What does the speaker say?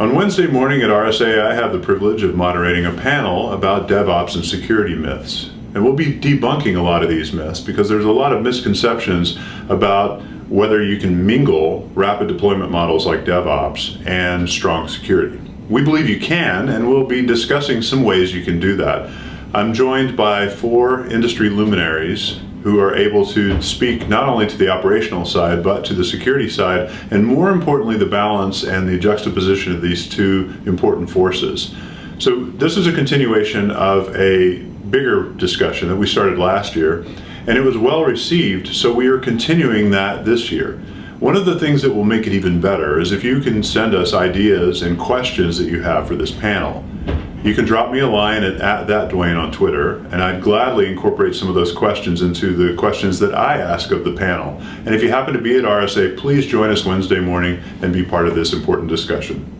On Wednesday morning at RSA, I have the privilege of moderating a panel about DevOps and security myths. And we'll be debunking a lot of these myths because there's a lot of misconceptions about whether you can mingle rapid deployment models like DevOps and strong security. We believe you can, and we'll be discussing some ways you can do that. I'm joined by four industry luminaries who are able to speak not only to the operational side, but to the security side, and more importantly, the balance and the juxtaposition of these two important forces. So this is a continuation of a bigger discussion that we started last year, and it was well received, so we are continuing that this year. One of the things that will make it even better is if you can send us ideas and questions that you have for this panel. You can drop me a line at, at that Dwayne on Twitter, and I'd gladly incorporate some of those questions into the questions that I ask of the panel. And if you happen to be at RSA, please join us Wednesday morning and be part of this important discussion.